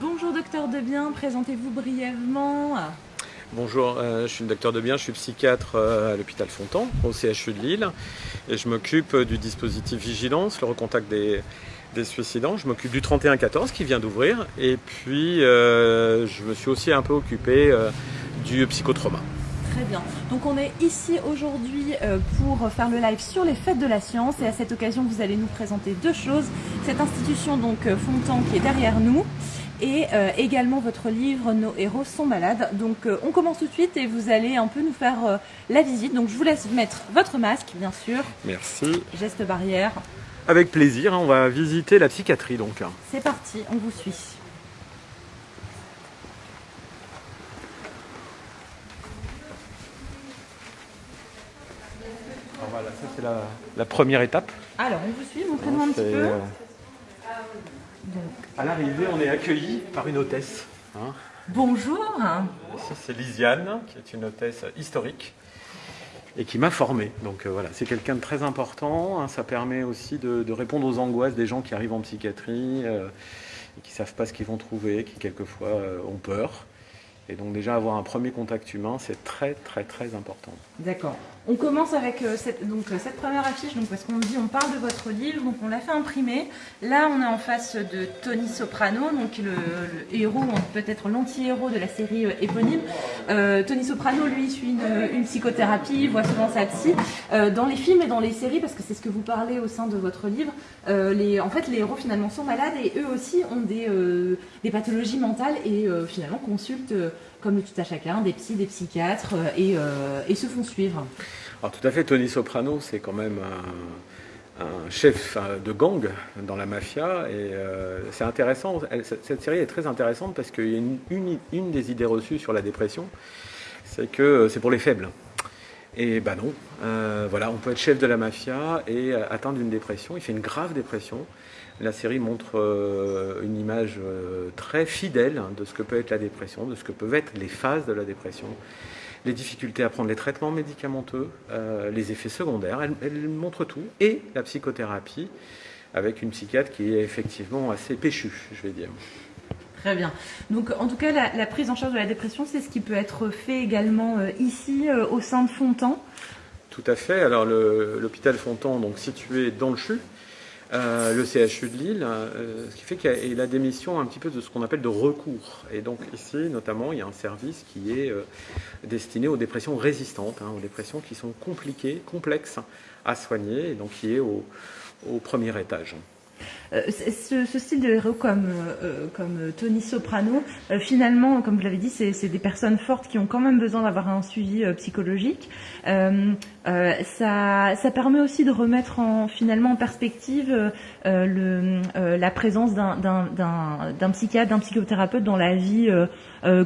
Bonjour docteur Debien, présentez-vous brièvement. Bonjour, euh, je suis le docteur Debien, je suis psychiatre euh, à l'hôpital Fontan, au CHU de Lille, et je m'occupe du dispositif Vigilance, le recontact des, des suicidants. Je m'occupe du 3114 qui vient d'ouvrir, et puis euh, je me suis aussi un peu occupé du psychotrauma. Très bien. Donc on est ici aujourd'hui euh, pour faire le live sur les fêtes de la science et à cette occasion vous allez nous présenter deux choses. Cette institution donc euh, Fontan qui est derrière nous et euh, également votre livre Nos héros sont malades. Donc on commence tout de suite et vous allez un peu nous faire la visite. Donc je vous laisse mettre votre masque bien sûr. Merci. Geste barrière. Avec plaisir, hein, on va visiter la psychiatrie donc. C'est parti, on vous suit. voilà, ça c'est la, première étape. Alors, on vous suit, montrez-nous un petit peu. Euh, à l'arrivée, on est accueilli par une hôtesse. Hein. Bonjour. c'est Lisiane, qui est une hôtesse historique et qui m'a formé. Donc euh, voilà, c'est quelqu'un de très important. Hein. ça permet aussi de, répondre aux angoisses des gens qui arrivent en psychiatrie euh, et qui ne savent pas ce qu'ils vont trouver, qui quelquefois ont peur. Et donc déjà avoir un premier contact humain, c'est très très très important. D'accord. On commence avec euh, euh, cette première affiche, donc, parce qu'on dit on parle de votre livre, donc on l'a fait imprimer. Là on est en face de Tony Soprano, donc le, héros, peut-être l'anti-héros de la série euh, éponyme. Tony Soprano, lui, suit une, psychothérapie, voit souvent sa psy. dans les films et dans les séries, parce que c'est ce que vous parlez au sein de votre livre, les, en fait les héros finalement sont malades et eux aussi ont des, pathologies mentales et finalement consultent comme tout à chacun, des psys, des psychiatres, et, se font suivre. Alors tout à fait, Tony Soprano, c'est quand même un, chef de gang dans la mafia, et euh, c'est intéressant, cette série est très intéressante parce qu'il y a une, des idées reçues sur la dépression, c'est que c'est pour les faibles. Et ben non, voilà, on peut être chef de la mafia et atteindre une dépression. Il fait une grave dépression. La série montre euh, une image euh, très fidèle de ce que peut être la dépression, de ce que peuvent être les phases de la dépression, les difficultés à prendre les traitements médicamenteux, euh, les effets secondaires. Elle, montre tout. Et la psychothérapie, avec une psychiatre qui est effectivement assez péchue, je vais dire. Très bien. Donc, en tout cas, la, prise en charge de la dépression, c'est ce qui peut être fait également ici, au sein de Fontan? Tout à fait. Alors, l'hôpital Fontan, donc situé dans le CHU, euh, le CHU de Lille, euh, ce qui fait qu'il a des missions un petit peu de ce qu'on appelle de recours. Et donc ici, notamment, il y a un service qui est euh, destiné aux dépressions résistantes, hein, aux dépressions qui sont compliquées, complexes à soigner, et donc qui est au premier étage. Euh, ce, style de héros comme, euh, comme Tony Soprano, euh, finalement, comme vous l'avez dit, c'est des personnes fortes qui ont quand même besoin d'avoir un suivi psychologique. ça, ça permet aussi de remettre en, finalement en perspective le, la présence d'un psychiatre, d'un psychothérapeute dans la vie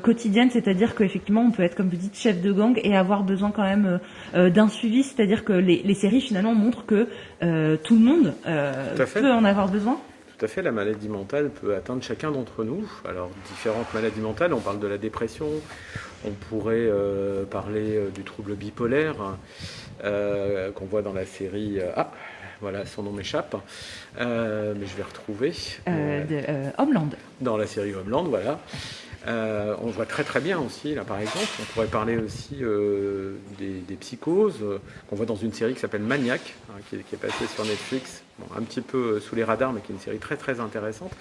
quotidienne, c'est-à-dire qu'effectivement, on peut être, comme vous dites, chef de gang et avoir besoin quand même d'un suivi, c'est-à-dire que les, les, séries finalement montrent que tout le monde peut en avoir besoin tout à fait, la maladie mentale peut atteindre chacun d'entre nous. Alors, différentes maladies mentales, on parle de la dépression, on pourrait euh, parler euh, du trouble bipolaire, euh, qu'on voit dans la série... ah, voilà, son nom m'échappe, mais je vais retrouver. de, Homeland. Dans la série Homeland, voilà. Euh, on voit très très bien aussi, là par exemple, on pourrait parler aussi euh, des, psychoses euh, qu'on voit dans une série qui s'appelle Maniac, hein, qui, est passée sur Netflix, un petit peu sous les radars, mais qui est une série très très intéressante.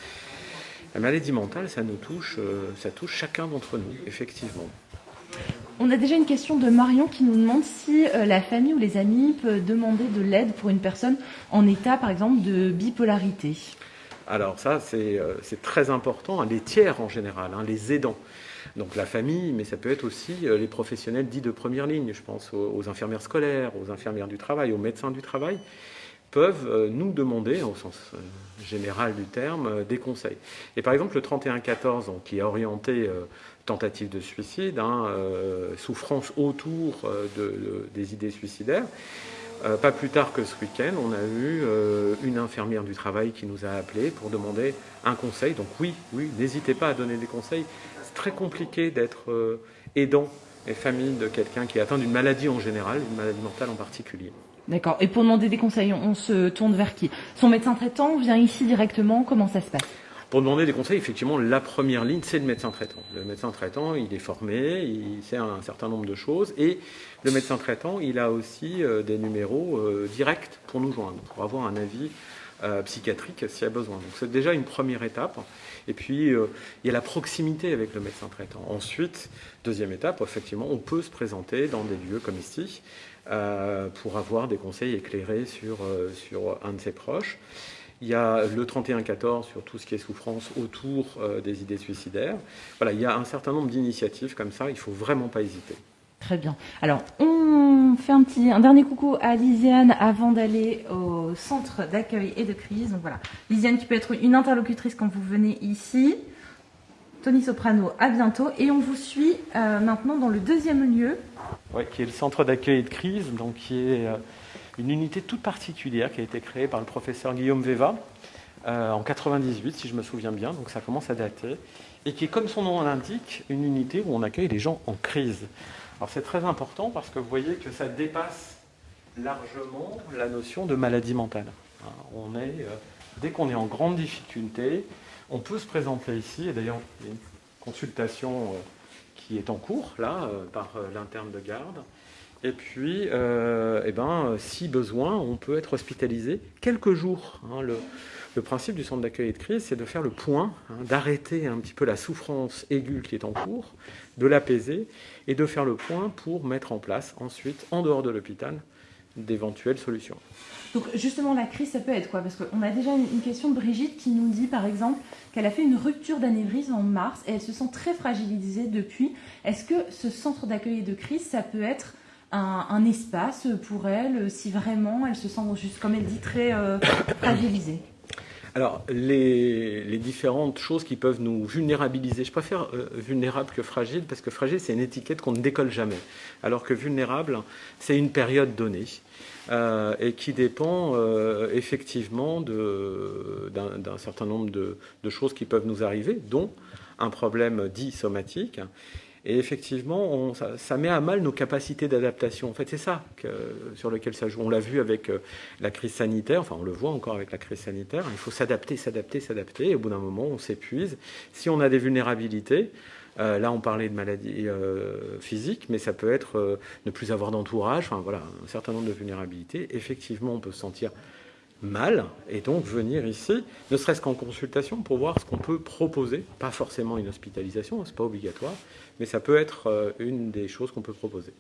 La maladie mentale, ça nous touche, ça touche chacun d'entre nous, effectivement. On a déjà une question de Marion qui nous demande si la famille ou les amis peuvent demander de l'aide pour une personne en état, par exemple, de bipolarité. Alors ça, euh, c'est très important, hein, les tiers en général, hein, les aidants. Donc la famille, mais ça peut être aussi euh, les professionnels dits de première ligne, je pense aux, infirmières scolaires, aux infirmières du travail, aux médecins du travail, peuvent euh, nous demander, au sens général du terme, des conseils. Et par exemple, le 3114, qui est orienté tentative de suicide, hein, souffrance autour des idées suicidaires, euh, pas plus tard que ce week-end, on a eu euh, une infirmière du travail qui nous a appelé pour demander un conseil. Donc oui, oui, n'hésitez pas à donner des conseils. C'est très compliqué d'être euh, aidant et famille de quelqu'un qui est atteint d'une maladie en général, une maladie mentale en particulier. D'accord. Et pour demander des conseils, on se tourne vers qui? Son médecin traitant vient ici directement? Comment ça se passe? Pour demander des conseils. Effectivement, la première ligne, c'est le médecin traitant. Le médecin traitant, il est formé, il sait un certain nombre de choses, et le médecin traitant, il a aussi euh, des numéros euh, directs pour nous joindre, pour avoir un avis euh, psychiatrique s'il y a besoin. Donc c'est déjà une première étape. Et puis, il y a la proximité avec le médecin traitant. Ensuite, deuxième étape, effectivement, on peut se présenter dans des lieux comme ici pour avoir des conseils éclairés sur, sur un de ses proches. Il y a le 31-14 sur tout ce qui est souffrance autour euh, des idées suicidaires. Voilà, il y a un certain nombre d'initiatives comme ça, il ne faut vraiment pas hésiter. Très bien. Alors, on fait un petit, un dernier coucou à Lisiane avant d'aller au centre d'accueil et de crise. Donc voilà, Lisiane qui peut être une interlocutrice quand vous venez ici. Tony Soprano, à bientôt. Et on vous suit euh, maintenant dans le deuxième lieu. Oui, qui est le centre d'accueil et de crise, donc qui est euh, une unité toute particulière qui a été créée par le professeur Guillaume Veva euh, en 98, si je me souviens bien, donc ça commence à dater, et qui est, comme son nom l'indique, une unité où on accueille les gens en crise. Alors c'est très important parce que vous voyez que ça dépasse largement la notion de maladie mentale. Hein, on est, euh, dès qu'on est en grande difficulté, on peut se présenter ici, et d'ailleurs il y a une consultation euh, qui est en cours là par l'interne de garde, et puis, euh, eh ben, si besoin, on peut être hospitalisé quelques jours. Hein. Le, principe du centre d'accueil et de crise, c'est de faire le point, hein, d'arrêter un petit peu la souffrance aiguë qui est en cours, de l'apaiser et de faire le point pour mettre en place ensuite, en dehors de l'hôpital, d'éventuelles solutions. Donc justement, la crise, ça peut être quoi? Parce qu'on a déjà une, question de Brigitte qui nous dit, par exemple, qu'elle a fait une rupture d'anévrisme en mars et elle se sent très fragilisée depuis. Est-ce que ce centre d'accueil et de crise, ça peut être un, espace pour elle, si vraiment elle se sent, juste comme elle dit, très euh, fragilisée alors, les, différentes choses qui peuvent nous vulnérabiliser, je préfère euh, vulnérable que fragile, parce que fragile, c'est une étiquette qu'on ne décolle jamais. Alors que vulnérable, c'est une période donnée. Euh, et qui dépend effectivement d'un certain nombre de, de, choses qui peuvent nous arriver, dont un problème dit somatique, et effectivement, ça, met à mal nos capacités d'adaptation. En fait, c'est ça sur lequel ça joue. On l'a vu avec euh, la crise sanitaire, enfin on le voit encore avec la crise sanitaire. Il faut s'adapter, s'adapter, s'adapter. Et au bout d'un moment, on s'épuise. Si on a des vulnérabilités, euh, là, on parlait de maladies euh, physiques, mais ça peut être ne plus avoir d'entourage. Enfin voilà, un certain nombre de vulnérabilités. Effectivement, on peut se sentir mal et donc venir ici, ne serait-ce qu'en consultation pour voir ce qu'on peut proposer. Pas forcément une hospitalisation, c'est pas obligatoire, mais ça peut être euh, une des choses qu'on peut proposer.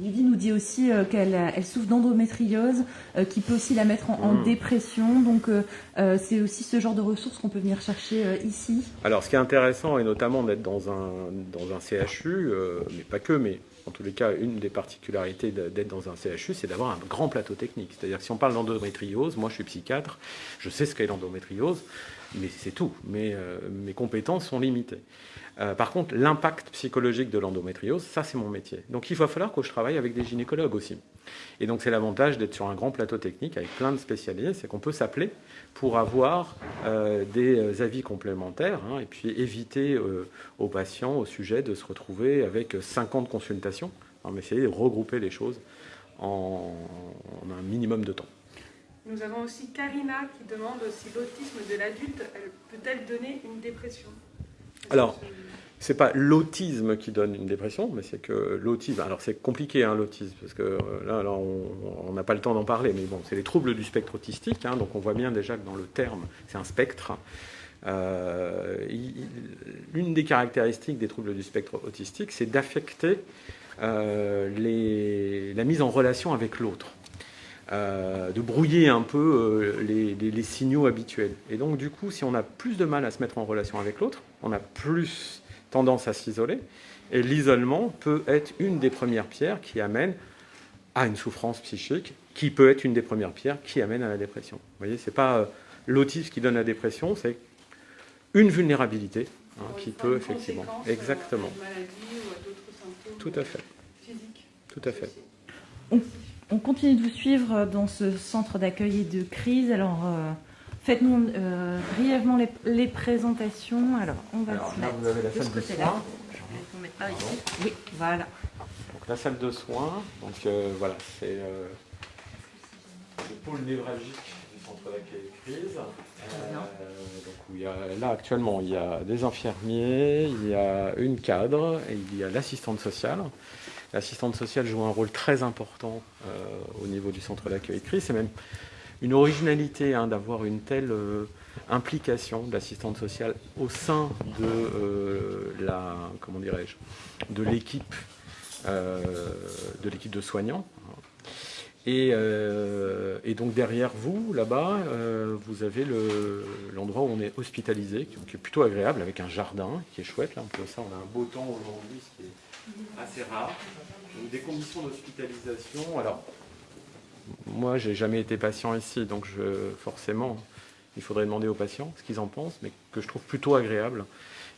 Lydie, nous dit aussi euh, qu'elle elle souffre d'endométriose, euh, qui peut aussi la mettre en, hmm. dépression. Donc, c'est aussi ce genre de ressources qu'on peut venir chercher ici. Alors, ce qui est intéressant, et notamment d'être dans un, dans un CHU, mais pas que, mais en tous les cas, une des particularités d'être dans un CHU, c'est d'avoir un grand plateau technique. C'est-à-dire que si on parle d'endométriose, moi je suis psychiatre, je sais ce qu'est l'endométriose, mais c'est tout. Mais, mes compétences sont limitées. Euh, par contre, l'impact psychologique de l'endométriose, ça c'est mon métier. Donc il va falloir que je travaille avec des gynécologues aussi. Et donc c'est l'avantage d'être sur un grand plateau technique avec plein de spécialistes, c'est qu'on peut s'appeler pour avoir euh, des euh, avis complémentaires hein, et puis éviter aux patients au sujet de se retrouver avec 50 consultations, mais essayer de regrouper les choses en un minimum de temps. Nous avons aussi Karina qui demande si l'autisme de l'adulte peut-elle donner une dépression? Alors, c'est pas l'autisme qui donne une dépression, mais c'est que l'autisme. Alors c'est compliqué hein, l'autisme parce que euh, là, on n'a pas le temps d'en parler, mais bon, c'est les troubles du spectre autistique. Hein, donc on voit bien déjà que dans le terme, c'est un spectre. Euh, une des caractéristiques des troubles du spectre autistique, c'est d'affecter euh, la mise en relation avec l'autre. De brouiller un peu les, les, signaux habituels. Et donc, du coup, si on a plus de mal à se mettre en relation avec l'autre, on a plus tendance à s'isoler. Et l'isolement peut être une des premières pierres qui amène à une souffrance psychique, qui peut être une des premières pierres qui amène à la dépression. Vous voyez, c'est pas euh, l'autisme qui donne la dépression, c'est une vulnérabilité hein, qui peut effectivement. Exactement. Tout à fait. Tout à fait. On, continue de vous suivre dans ce centre d'accueil et de crise. Alors. Euh, Faites-nous euh, brièvement les, présentations. Alors, on va Alors, là, vous avez la salle de soins. Oui, voilà. Donc, la salle de soins. Donc, euh, voilà, c'est euh, le pôle névralgique du centre d'accueil crise. Euh, donc où il y a, là, actuellement, il y a des infirmiers, il y a une cadre et il y a l'assistante sociale. L'assistante sociale joue un rôle très important au niveau du centre d'accueil crise. C'est même une originalité hein, d'avoir une telle implication de l'assistante sociale au sein de la, comment dirais-je, de l'équipe de l'équipe de soignants. Euh, et, donc derrière vous, là-bas, euh, vous avez l'endroit où on est hospitalisé, qui, est plutôt agréable, avec un jardin qui est chouette. Là, on, a un beau temps aujourd'hui, assez rare. Donc, des conditions d'hospitalisation. Alors, moi, j'ai jamais été patient ici, donc je, forcément, il faudrait demander aux patients ce qu'ils en pensent, mais que je trouve plutôt agréable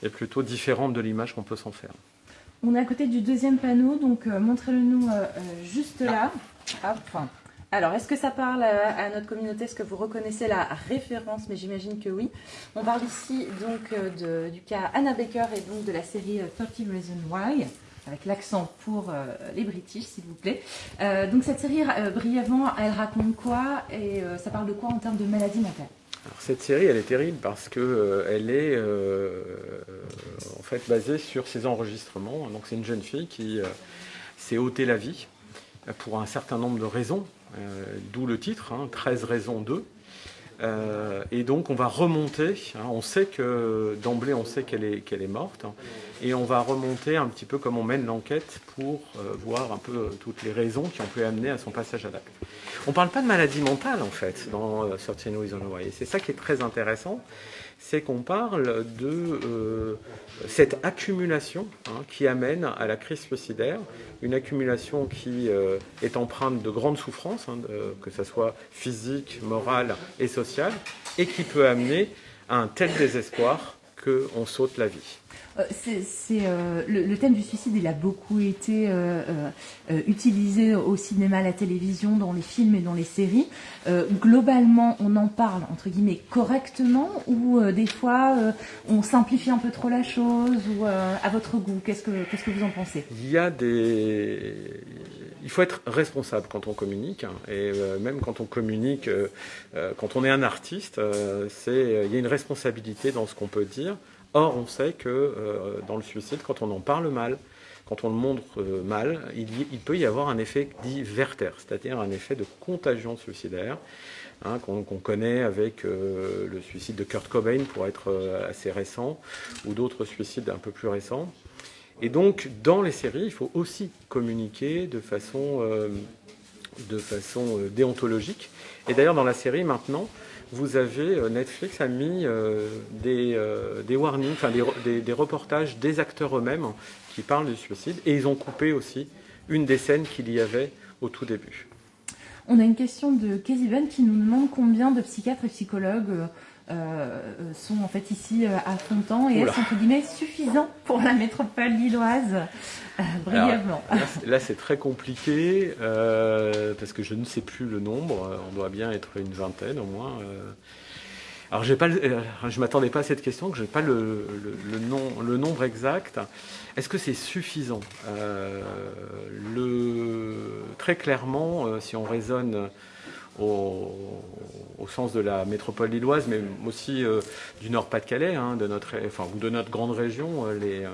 et plutôt différente de l'image qu'on peut s'en faire. On est à côté du deuxième panneau, donc euh, montrez-le nous juste là. Alors, est-ce que ça parle à, notre communauté? Est-ce que vous reconnaissez la référence? Mais j'imagine que oui. On parle ici donc euh, du cas Anna Baker et donc de la série 30 euh, Reasons Why avec l'accent pour euh, les British, s'il vous plaît. donc cette série, brièvement, elle raconte quoi et ça parle de quoi en termes de maladie mentale? Alors, cette série, elle est terrible parce que elle est en fait basée sur ses enregistrements. Donc c'est une jeune fille qui s'est ôté la vie pour un certain nombre de raisons, euh, d'où le titre, 13 hein, raisons 2. Euh, et donc on va remonter, hein, on sait que d'emblée on sait qu'elle est, qu'elle est morte, hein, et on va remonter un petit peu comme on mène l'enquête pour euh, voir un peu toutes les raisons qui ont pu amener à son passage à l'acte. On ne parle pas de maladie mentale en fait dans euh, Why, et c'est ça qui est très intéressant, c'est qu'on parle de cette accumulation qui amène à la crise suicidaire une accumulation qui euh, est empreinte de grandes souffrances, hein, que ce soit physique, morale et sociale, et qui peut amener à un tel désespoir qu'on saute la vie. Euh, euh, le, thème du suicide, il a beaucoup été euh, utilisé au cinéma, à la télévision, dans les films et dans les séries. globalement, on en parle entre guillemets correctement ou des fois on simplifie un peu trop la chose ou à votre goût? Qu'est-ce que vous en pensez? Il y a des il faut être responsable quand on communique, hein, et même quand on communique, quand on est un artiste, il y a une responsabilité dans ce qu'on peut dire. Or, on sait que euh, dans le suicide, quand on en parle mal, quand on le montre euh, mal, il, peut y avoir un effet dit Werther, c'est-à-dire un effet de contagion suicidaire, hein, qu'on connaît avec euh, le suicide de Kurt Cobain pour être assez récent, ou d'autres suicides un peu plus récents. Et donc, dans les séries, il faut aussi communiquer de façon, de façon déontologique. Et d'ailleurs, dans la série, maintenant, vous avez, euh, Netflix a mis euh, des, euh, des warnings, enfin des, des, reportages des acteurs eux-mêmes qui parlent du suicide, et ils ont coupé aussi une des scènes qu'il y avait au tout début. On a une question de Ben qui nous demande combien de psychiatres et psychologues sont en fait ici euh, à Fontan et est-ce entre guillemets suffisant pour la métropole lilloise euh, brièvement Là, c'est très compliqué parce que je ne sais plus le nombre. On doit bien être une vingtaine au moins. Alors, pas je ne m'attendais pas à cette question, que je n'ai pas le, nom, le, nombre exact. Est-ce que c'est suffisant le, Très clairement, si on raisonne au, sens de la métropole lilloise, mais aussi euh, du Nord-Pas-de-Calais, hein, de notre, grande région, euh, euh,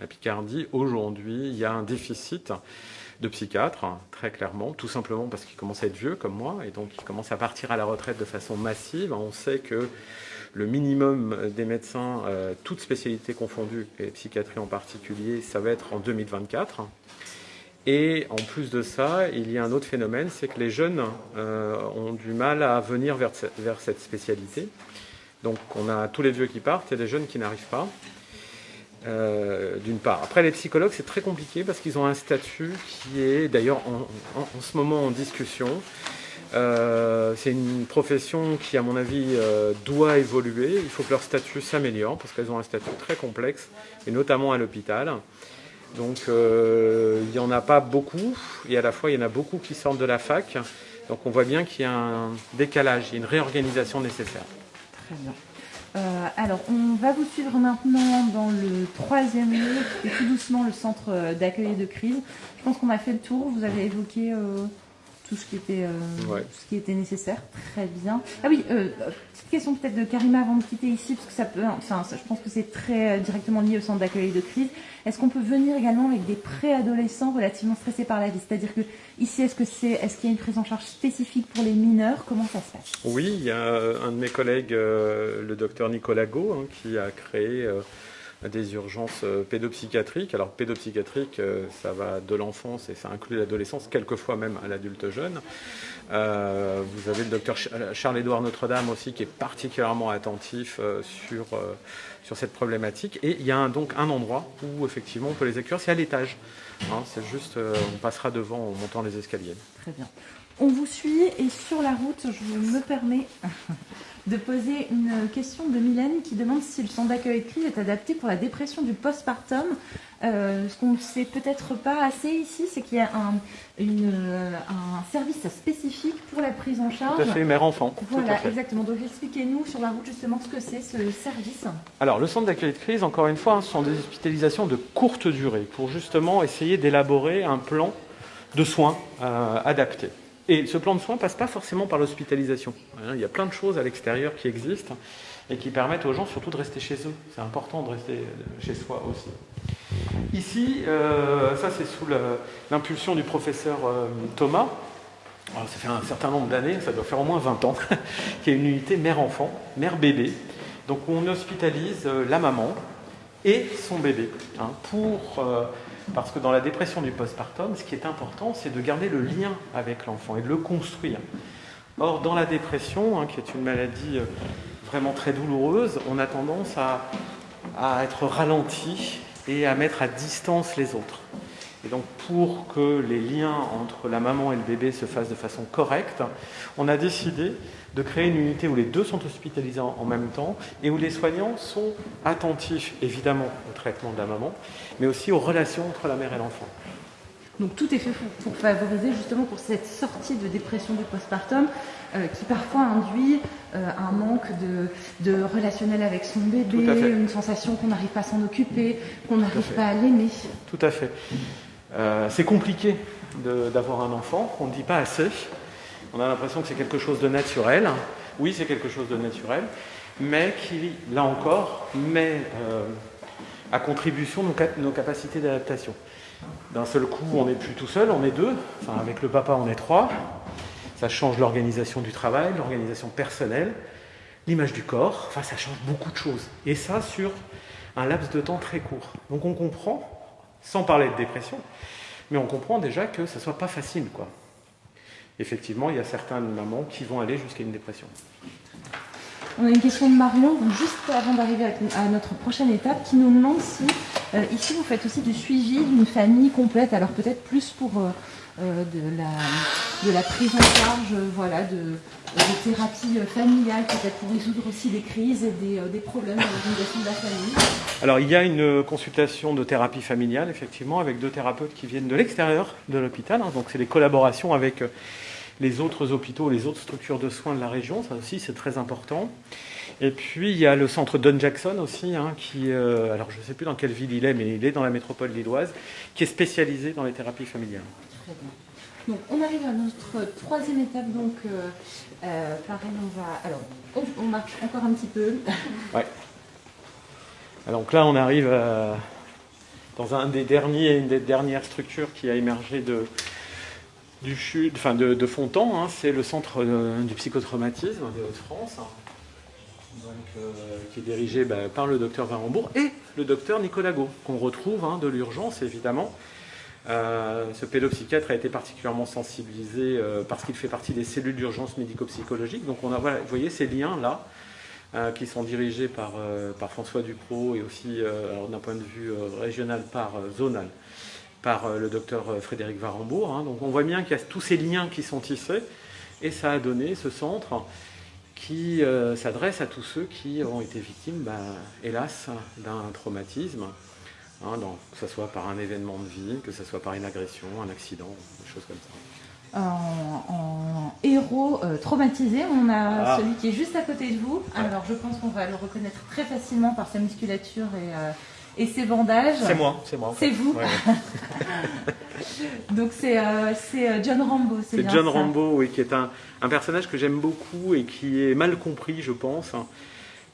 la Picardie. Aujourd'hui, il y a un déficit de psychiatres, hein, très clairement, tout simplement parce qu'ils commencent à être vieux comme moi, et donc ils commencent à partir à la retraite de façon massive. On sait que le minimum des médecins, toutes spécialités confondues, et psychiatrie en particulier, ça va être en 2024. Et en plus de ça, il y a un autre phénomène, c'est que les jeunes euh, ont du mal à venir vers, cette spécialité. Donc on a tous les vieux qui partent, a des jeunes qui n'arrivent pas, euh, d'une part. Après les psychologues, c'est très compliqué parce qu'ils ont un statut qui est d'ailleurs en, en, ce moment en discussion. Euh, c'est une profession qui, à mon avis, doit évoluer. Il faut que leur statut s'améliore parce qu'elles ont un statut très complexe, et notamment à l'hôpital. Donc euh, il n'y en a pas beaucoup, et à la fois il y en a beaucoup qui sortent de la fac. Donc on voit bien qu'il y a un décalage, il y a une réorganisation nécessaire. Très bien. Euh, alors, on va vous suivre maintenant dans le troisième lieu, qui est tout doucement le centre d'accueil de crise. Je pense qu'on a fait le tour. Vous avez évoqué euh, tout ce qui était, euh, ce qui était nécessaire. Très bien. Ah oui, euh, petite question peut-être de Karima avant de quitter ici, parce que ça peut, enfin, je pense que c'est très directement lié au centre d'accueil de crise. Est-ce qu'on peut venir également avec des préadolescents relativement stressés par la vie? C'est-à-dire que ici, est-ce que c'est, est-ce qu'il y a une prise en charge spécifique pour les mineurs? Comment ça se passe? Oui, il y a un de mes collègues, le docteur Nicolas Go, hein, qui a créé des urgences euh, pédopsychiatriques. Alors pédopsychiatrique, euh, ça va de l'enfance et ça inclut l'adolescence, quelquefois même à l'adulte jeune. Euh, vous avez le docteur Charles-Édouard Notre-Dame aussi qui est particulièrement attentif sur, cette problématique. Et il y a donc un endroit où effectivement on peut les accueillir, c'est à l'étage. Hein, c'est juste, on passera devant en montant les escaliers. Très bien. On vous suit et sur la route, je me permets de poser une question de Mylène qui demande si le centre d'accueil de crise est adapté pour la dépression du postpartum. Euh, ce qu'on ne sait peut-être pas assez ici, c'est qu'il y a un, un, service spécifique pour la prise en charge. Tout à fait, mère-enfant. Voilà, exactement. Donc expliquez-nous sur la route justement ce que c'est ce service. Alors le centre d'accueil de crise, encore une fois, ce sont des hospitalisations de courte durée pour justement essayer d'élaborer un plan de soins euh, adapté. Et ce plan de soins passe pas forcément par l'hospitalisation. Il y a plein de choses à l'extérieur qui existent et qui permettent aux gens surtout de rester chez eux. C'est important de rester chez soi aussi. Ici, euh, ça c'est sous l'impulsion du professeur euh, Thomas. ça fait un certain nombre d'années, ça doit faire au moins 20 ans, qu'il y a une unité mère-enfant, mère-bébé. Donc on hospitalise euh, la maman et son bébé hein, pour parce que dans la dépression du postpartum, ce qui est important, c'est de garder le lien avec l'enfant et de le construire. Or, dans la dépression, hein, qui est une maladie euh, vraiment très douloureuse, on a tendance à, à être ralenti et à mettre à distance les autres. Et donc pour que les liens entre la maman et le bébé se fassent de façon correcte, on a décidé de créer une unité où les deux sont hospitalisés en même temps et où les soignants sont attentifs évidemment au traitement de la maman, mais aussi aux relations entre la mère et l'enfant. Donc tout est fait pour, favoriser justement pour cette sortie de dépression du postpartum euh, qui parfois induit euh, un manque de, relationnel avec son bébé, une sensation qu'on n'arrive pas à s'en occuper, qu'on n'arrive pas à l'aimer. Tout à fait. Euh, c'est compliqué d'avoir un enfant, on ne dit pas assez. On a l'impression que c'est quelque chose de naturel. Oui, c'est quelque chose de naturel, mais qui, là encore, met à contribution nos, capacités d'adaptation. D'un seul coup, on n'est plus tout seul, on est deux. Enfin, avec le papa, on est trois. Ça change l'organisation du travail, l'organisation personnelle, l'image du corps. Enfin, ça change beaucoup de choses. Et ça sur un laps de temps très court. Donc on comprend, sans parler de dépression, mais on comprend déjà que ça ne soit pas facile. Quoi. Effectivement, il y a certaines mamans qui vont aller jusqu'à une dépression. On a une question de Marion, juste avant d'arriver à notre prochaine étape, qui nous demande si euh, ici vous faites aussi du suivi d'une famille complète, alors peut-être plus pour euh, de, la, de la prise en charge voilà, de, de thérapie familiale, peut-être pour résoudre aussi des crises et des, problèmes de l'organisation de la famille. Alors il y a une consultation de thérapie familiale, effectivement, avec deux thérapeutes qui viennent de l'extérieur de l'hôpital, hein. donc c'est des collaborations avec les autres hôpitaux, les autres structures de soins de la région, ça aussi c'est très important. Et puis il y a le centre Don Jackson aussi, hein, qui, euh, alors je ne sais plus dans quelle ville il est, mais il est dans la métropole lilloise, qui est spécialisé dans les thérapies familiales. Très bien. Donc on arrive à notre troisième étape, donc euh, euh, pareil, on va, alors on, marche encore un petit peu. ouais. Alors donc là on arrive dans un des derniers, une des dernières structures qui a émergé de, du enfin de, Fontan, hein, c'est le centre euh, du psychotraumatisme de Hauts-de-France, euh, qui est dirigé bah, par le docteur Varembourg et le docteur Nicolas Gau, qu'on retrouve hein, de l'urgence évidemment. Euh, ce pédopsychiatre a été particulièrement sensibilisé parce qu'il fait partie des cellules d'urgence médico-psychologique. Donc on a, vous voyez ces liens-là qui sont dirigés par, François Ducrot et aussi d'un point de vue régional par zonal par euh, le docteur euh, Frédéric Varembourg. Hein. Donc on voit bien qu'il y a tous ces liens qui sont tissés et ça a donné ce centre qui euh, s'adresse à tous ceux qui ont été victimes, bah, hélas, d'un traumatisme, hein, que ce soit par un événement de vie, que ce soit par une agression, un accident, des choses comme ça. En, héros traumatisé, on a ah. celui qui est juste à côté de vous. Alors je pense qu'on va le reconnaître très facilement par sa musculature et et ses bandages. C'est moi, c'est moi. C'est vous. Donc c'est John Rambo, c'est C'est John Rambo, oui, qui est un, un personnage que j'aime beaucoup et qui est mal compris, je pense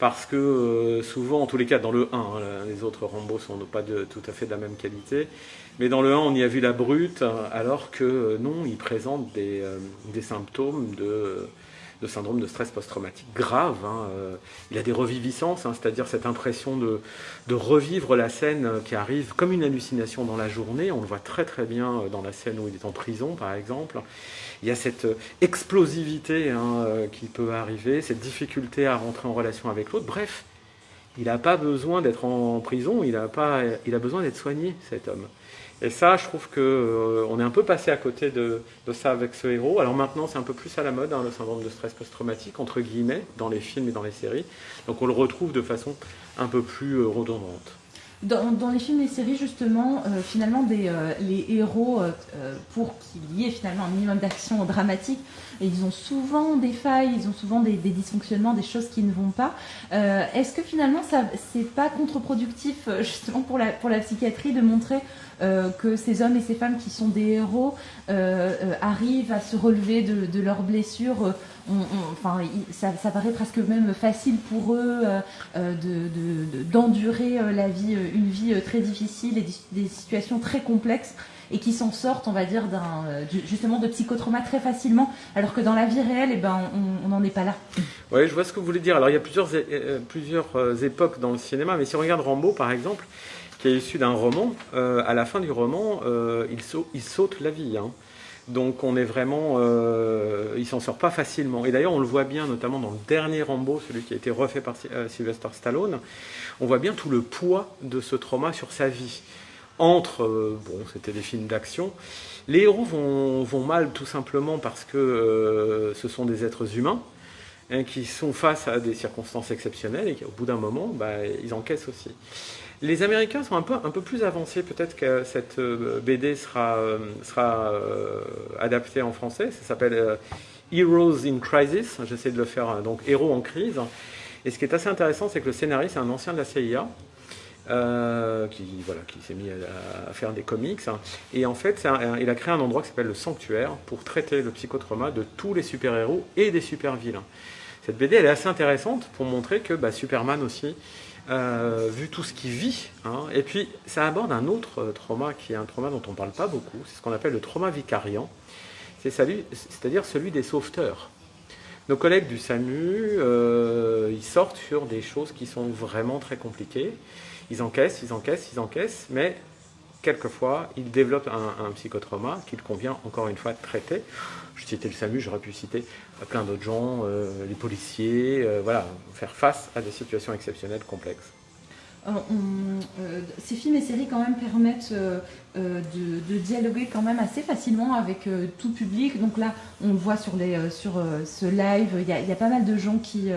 parce que euh, souvent, en tous les cas, dans le 1, hein, les autres Rambo sont pas tout à fait de la même qualité, mais dans le 1, on y a vu la brute, alors que euh, non, il présente des, euh, symptômes de, de, syndrome de stress post-traumatique grave. Hein, il a des reviviscences, hein, c'est-à-dire cette impression de, de, revivre la scène qui arrive comme une hallucination dans la journée. On le voit très très bien dans la scène où il est en prison, par exemple il y a cette euh, explosivité hein, euh, qui peut arriver, cette difficulté à rentrer en relation avec l'autre. Bref, il n'a pas besoin d'être en prison, il a, pas, il a besoin d'être soigné, cet homme. Et ça, je trouve qu'on euh, est un peu passé à côté de, ça avec ce héros. Alors maintenant, c'est un peu plus à la mode, hein, le syndrome de stress post-traumatique, entre guillemets, dans les films et dans les séries. Donc on le retrouve de façon un peu plus redondante. Dans, les films et les séries, justement, euh, finalement, des, euh, les héros, euh, pour qu'il y ait finalement un minimum d'action dramatique, ils ont souvent des failles, ils ont souvent des, dysfonctionnements, des choses qui ne vont pas. Est-ce que finalement, ça c'est pas contre-productif, justement, pour la, pour la psychiatrie de montrer que ces hommes et ces femmes qui sont des héros arrivent à se relever de, de leurs blessures enfin, ça, paraît presque même facile pour eux euh, euh, d'endurer euh, la vie, une vie très difficile et des, situations très complexes et qui s'en sortent, on va dire, justement de psychotrauma très facilement, alors que dans la vie réelle, eh ben, on n'en est pas là. Oui, je vois ce que vous voulez dire. Alors, il y a plusieurs, plusieurs époques dans le cinéma, mais si on regarde Rambo, par exemple, qui est issu d'un roman, à la fin du roman, il, saute, il saute la vie. Hein. Donc on est vraiment, euh, il s'en sort pas facilement. Et d'ailleurs on le voit bien, notamment dans le dernier Rambo, celui qui a été refait par euh, Sylvester Stallone, on voit bien tout le poids de ce trauma sur sa vie. Entre, euh, bon, c'était des films d'action, les héros vont, mal tout simplement parce que ce sont des êtres humains hein, qui sont face à des circonstances exceptionnelles et qu'au bout d'un moment, bah, ils encaissent aussi. Les Américains sont un peu, un peu plus avancés. Peut-être que cette euh, BD sera, euh, sera euh, adaptée en français. Ça s'appelle Heroes in Crisis. J'essaie de le faire, donc Héros en crise. Et ce qui est assez intéressant, c'est que le scénariste est un ancien de la CIA. qui voilà, qui s'est mis à, faire des comics. Et en fait, il a créé un endroit qui s'appelle le Sanctuaire pour traiter le psychotrauma de tous les super-héros et des super-vilains. Cette BD, elle est assez intéressante pour montrer que bah, Superman aussi, euh, vu tout ce qu'il vit. Hein. Et puis, ça aborde un autre euh, trauma qui est un trauma dont on ne parle pas beaucoup. C'est ce qu'on appelle le trauma vicariant. C'est-à-dire celui des sauveteurs. Nos collègues du SAMU, euh, ils sortent sur des choses qui sont vraiment très compliquées. Ils encaissent, ils encaissent, ils encaissent, mais quelquefois, ils développent un, un psychotrauma qu'il convient encore une fois de traiter. Je citais le SAMU, j'aurais pu citer plein d'autres gens, euh, les policiers, euh, voilà, faire face à des situations exceptionnelles complexes. Euh, ces films et séries quand même permettent de, dialoguer quand même assez facilement avec tout public. Donc là, on le voit sur, les, sur ce live, il y, a, pas mal de gens qui,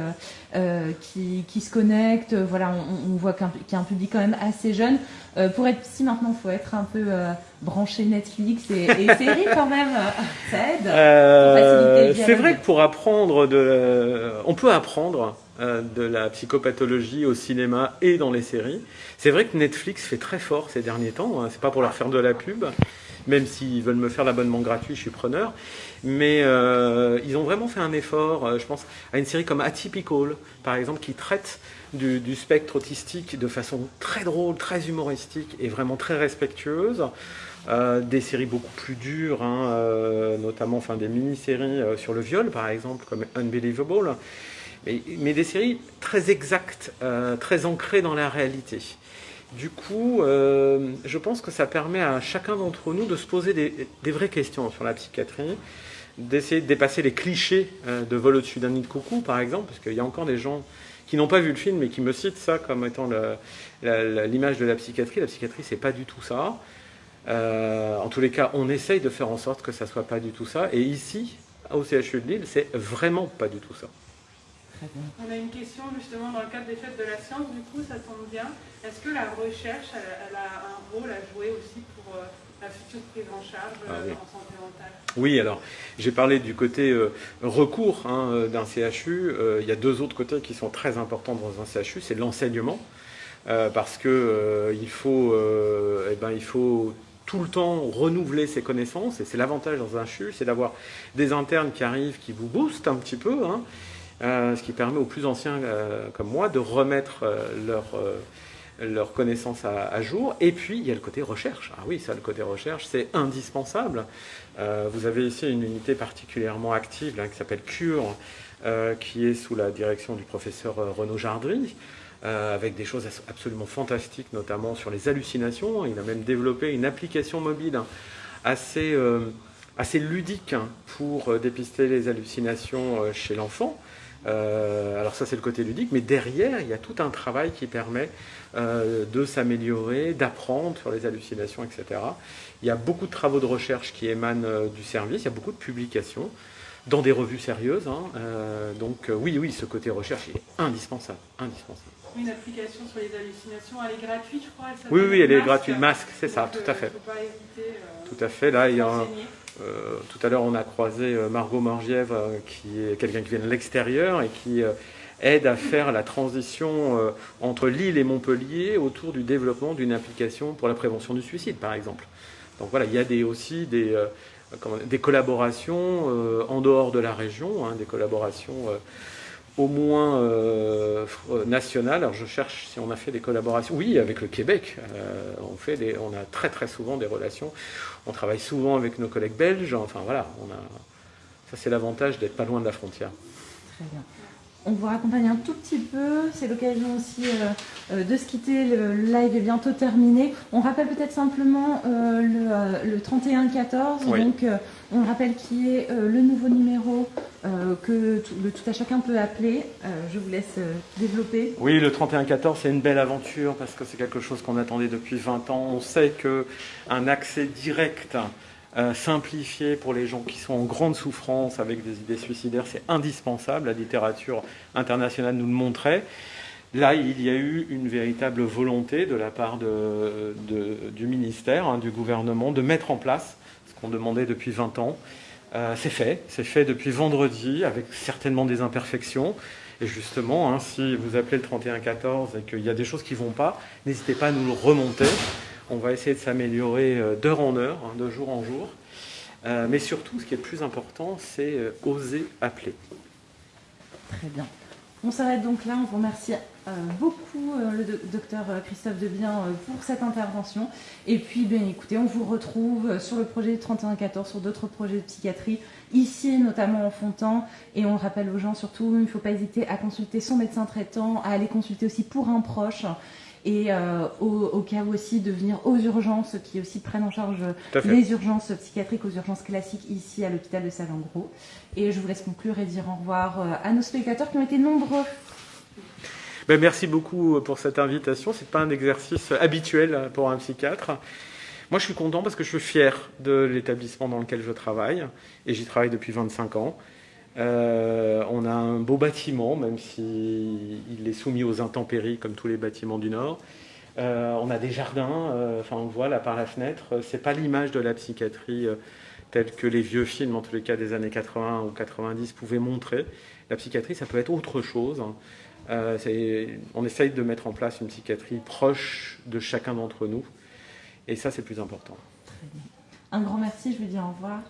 qui, qui, se connectent. Voilà, on, voit qu'il y a un public quand même assez jeune. pour être psy maintenant, il faut être un peu brancher Netflix et, séries quand même, ça aide. Euh, c'est vrai que pour apprendre, de, on peut apprendre euh, de la psychopathologie au cinéma et dans les séries. C'est vrai que Netflix fait très fort ces derniers temps. Hein. C'est pas pour leur faire de la pub, même s'ils veulent me faire l'abonnement gratuit, je suis preneur. Mais euh, ils ont vraiment fait un effort. je pense à une série comme Atypical, par exemple, qui traite du, spectre autistique de façon très drôle, très humoristique et vraiment très respectueuse. Euh, des séries beaucoup plus dures, hein, euh, notamment enfin, des mini-séries euh, sur le viol, par exemple, comme Unbelievable, mais, des séries très exactes, très ancrées dans la réalité. Du coup, je pense que ça permet à chacun d'entre nous de se poser des, vraies questions sur la psychiatrie, d'essayer de dépasser les clichés de vol au-dessus d'un nid de coucou, par exemple, parce qu'il y a encore des gens qui n'ont pas vu le film mais qui me citent ça comme étant l'image de la psychiatrie. La psychiatrie, c'est pas du tout ça. Euh, en tous les cas, on essaye de faire en sorte que ça soit pas du tout ça. Et ici, au CHU de Lille, c'est vraiment pas du tout ça. On a une question justement dans le cadre des fêtes de la science, du coup ça tombe bien. Est-ce que la recherche, elle, a un rôle à jouer aussi pour euh, la future prise en charge ah euh, en santé mentale? Oui, alors j'ai parlé du côté recours hein, d'un CHU. il y a deux autres côtés qui sont très importants dans un CHU, c'est l'enseignement. parce que il, faut, eh ben, il faut tout le temps renouveler ses connaissances, et c'est l'avantage dans un CHU, c'est d'avoir des internes qui arrivent, qui vous boostent un petit peu, hein, ce qui permet aux plus anciens comme moi de remettre leur leurs connaissances à, jour. Et puis, il y a le côté recherche. Ah oui, ça, le côté recherche, c'est indispensable. Euh, vous avez ici une unité particulièrement active qui s'appelle CURE, euh, qui est sous la direction du professeur euh, Renaud Jardry, avec des choses absolument fantastiques, notamment sur les hallucinations. Il a même développé une application mobile assez, assez ludique hein, pour dépister les hallucinations chez l'enfant. Euh, alors ça c'est le côté ludique, mais derrière il y a tout un travail qui permet euh, de s'améliorer, d'apprendre sur les hallucinations, etc. Il y a beaucoup de travaux de recherche qui émanent euh, du service, il y a beaucoup de publications dans des revues sérieuses. Hein. donc oui, oui, ce côté recherche est indispensable, indispensable. Une application sur les hallucinations, elle est gratuite, je crois. oui, oui, elle est gratuite. Masque, c'est ça, tout à fait. tout à fait. Là, il y a un, euh, tout à l'heure, on a croisé euh, Margot Morgièvre, euh, qui est quelqu'un qui vient de l'extérieur et qui aide à faire la transition entre Lille et Montpellier autour du développement d'une application pour la prévention du suicide, par exemple. Donc voilà, il y a des, aussi des, des collaborations en dehors de la région, hein, des collaborations au moins euh, national. Alors je cherche si on a fait des collaborations. Oui, avec le Québec, euh, on, fait on a très très souvent des relations. On travaille souvent avec nos collègues belges. Enfin voilà, ça c'est l'avantage d'être pas loin de la frontière. On vous raccompagne un tout petit peu. C'est l'occasion aussi euh, euh, de se quitter. Le live est bientôt terminé. On rappelle peut-être simplement euh, le, 3114. Donc, on rappelle qui est le nouveau numéro que tout, le tout à chacun peut appeler. je vous laisse développer. Oui, le 3114, c'est une belle aventure parce que c'est quelque chose qu'on attendait depuis 20 ans. On sait qu'un accès direct euh, simplifié pour les gens qui sont en grande souffrance avec des idées suicidaires, c'est indispensable. La littérature internationale nous le montrait. Là, il y a eu une véritable volonté de la part du ministère, hein, du gouvernement, de mettre en place ce qu'on demandait depuis 20 ans. Euh, c'est fait, c'est fait depuis vendredi, avec certainement des imperfections. Et justement, hein, si vous appelez le 3114 et qu'il y a des choses qui ne vont pas, n'hésitez pas à nous le remonter. On va essayer de s'améliorer euh, d'heure en heure, hein, de jour en jour. Euh, mais surtout, ce qui est le plus important, c'est euh, oser appeler. Très bien. On s'arrête donc là. On vous remercie beaucoup, le docteur Christophe Debien, pour cette intervention. Et puis, bien écoutez, on vous retrouve sur le projet 3114, sur d'autres projets de psychiatrie, ici notamment en Fontan. Et on rappelle aux gens surtout, il ne faut pas hésiter à consulter son médecin traitant, à aller consulter aussi pour un proche et euh, au, cas où aussi de venir aux urgences qui aussi prennent en charge les urgences psychiatriques aux urgences classiques ici à l'hôpital de Salengro. Et je vous laisse conclure et dire au revoir euh, à nos spectateurs qui ont été nombreux. Ben, merci beaucoup pour cette invitation. Ce n'est pas un exercice habituel pour un psychiatre. Moi, je suis content parce que je suis fier de l'établissement dans lequel je travaille et j'y travaille depuis 25 ans. Euh, on a un beau bâtiment, même s'il est soumis aux intempéries comme tous les bâtiments du Nord. Euh, on a des jardins, euh, enfin on voit là par la fenêtre. C'est pas l'image de la psychiatrie telle que les vieux films, en tous les cas des années 80 ou 90, pouvaient montrer. La psychiatrie, ça peut être autre chose. on essaye de mettre en place une psychiatrie proche de chacun d'entre nous. Et ça, c'est plus important. Un grand merci, je vous dis au revoir.